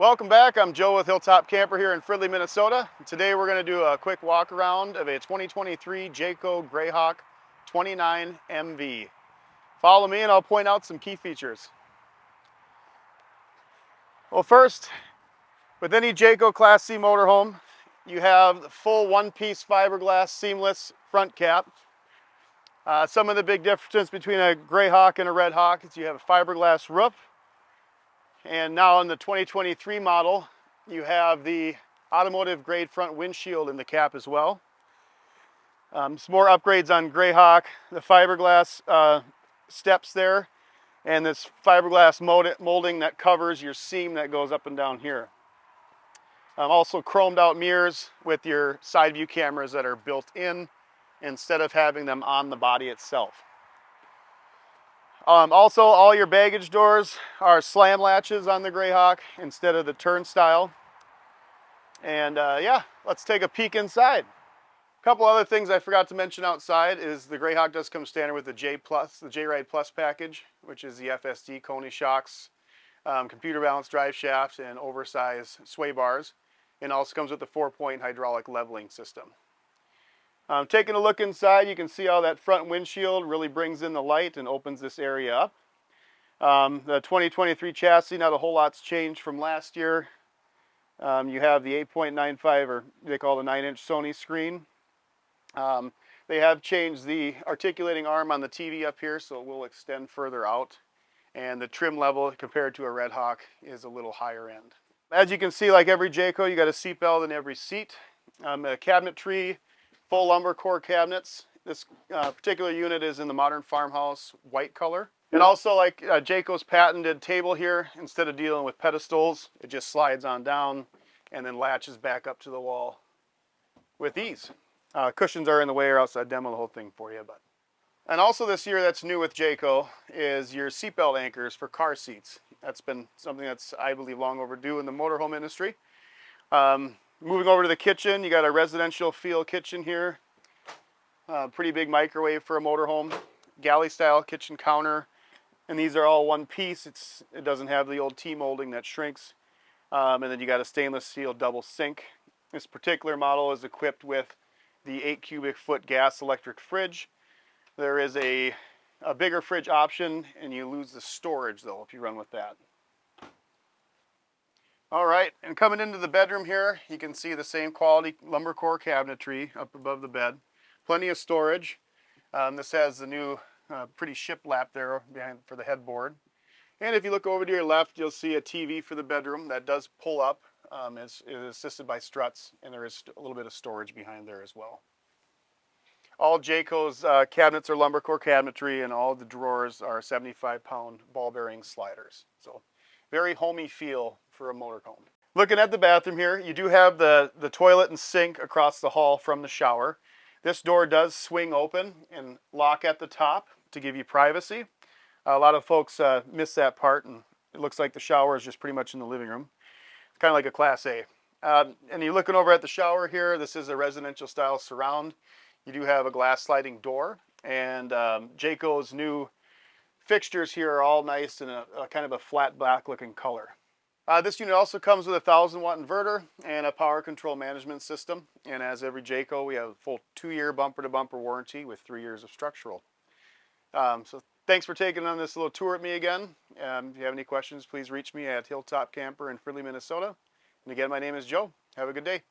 Welcome back. I'm Joe with Hilltop Camper here in Fridley, Minnesota. Today we're going to do a quick walk around of a 2023 Jayco Grayhawk 29 MV. Follow me and I'll point out some key features. Well first, with any Jayco Class C motorhome, you have the full one-piece fiberglass seamless front cap. Uh, some of the big differences between a Grayhawk and a Redhawk is you have a fiberglass roof, and now in the 2023 model, you have the automotive grade front windshield in the cap as well. Um, some more upgrades on Grayhawk, the fiberglass uh, steps there, and this fiberglass molding that covers your seam that goes up and down here. Um, also chromed out mirrors with your side view cameras that are built in instead of having them on the body itself. Um, also, all your baggage doors are slam latches on the Grayhawk instead of the turnstile. And uh, yeah, let's take a peek inside. A couple other things I forgot to mention outside is the Grayhawk does come standard with the J Plus, the J-Ride Plus package, which is the FSD Koni shocks, um, computer balanced drive shaft, and oversized sway bars. And also comes with the four-point hydraulic leveling system. Um, taking a look inside, you can see how that front windshield really brings in the light and opens this area up. Um, the 2023 chassis, not a whole lot's changed from last year. Um, you have the 8.95 or they call the 9 inch Sony screen. Um, they have changed the articulating arm on the TV up here so it will extend further out. And the trim level compared to a Red Hawk is a little higher end. As you can see, like every Jayco, you got a seat belt in every seat. Um, a cabinetry full lumber core cabinets. This uh, particular unit is in the modern farmhouse white color. And also like uh, Jayco's patented table here, instead of dealing with pedestals, it just slides on down and then latches back up to the wall with ease. Uh, cushions are in the way or else I'd demo the whole thing for you. But And also this year that's new with Jayco is your seatbelt anchors for car seats. That's been something that's, I believe, long overdue in the motorhome industry. Um, Moving over to the kitchen, you got a residential feel kitchen here. Uh, pretty big microwave for a motorhome. Galley style kitchen counter. And these are all one piece. It's, it doesn't have the old T-molding that shrinks. Um, and then you got a stainless steel double sink. This particular model is equipped with the 8 cubic foot gas electric fridge. There is a, a bigger fridge option and you lose the storage though if you run with that. All right, and coming into the bedroom here, you can see the same quality lumber core cabinetry up above the bed. Plenty of storage. Um, this has the new uh, pretty shiplap there behind for the headboard. And if you look over to your left, you'll see a TV for the bedroom that does pull up. Um, it's, it is assisted by struts, and there is a little bit of storage behind there as well. All Jayco's uh, cabinets are lumber core cabinetry, and all the drawers are 75 pound ball bearing sliders. So very homey feel for a motorhome. Looking at the bathroom here, you do have the, the toilet and sink across the hall from the shower. This door does swing open and lock at the top to give you privacy. A lot of folks uh, miss that part and it looks like the shower is just pretty much in the living room. It's kind of like a Class A. Um, and you're looking over at the shower here, this is a residential style surround. You do have a glass sliding door and um, Jayco's new fixtures here are all nice in a, a kind of a flat black looking color. Uh, this unit also comes with a 1000 watt inverter and a power control management system. And as every Jayco, we have a full two year bumper to bumper warranty with three years of structural. Um, so thanks for taking on this little tour with me again. Um, if you have any questions, please reach me at Hilltop Camper in Fridley, Minnesota. And again, my name is Joe. Have a good day.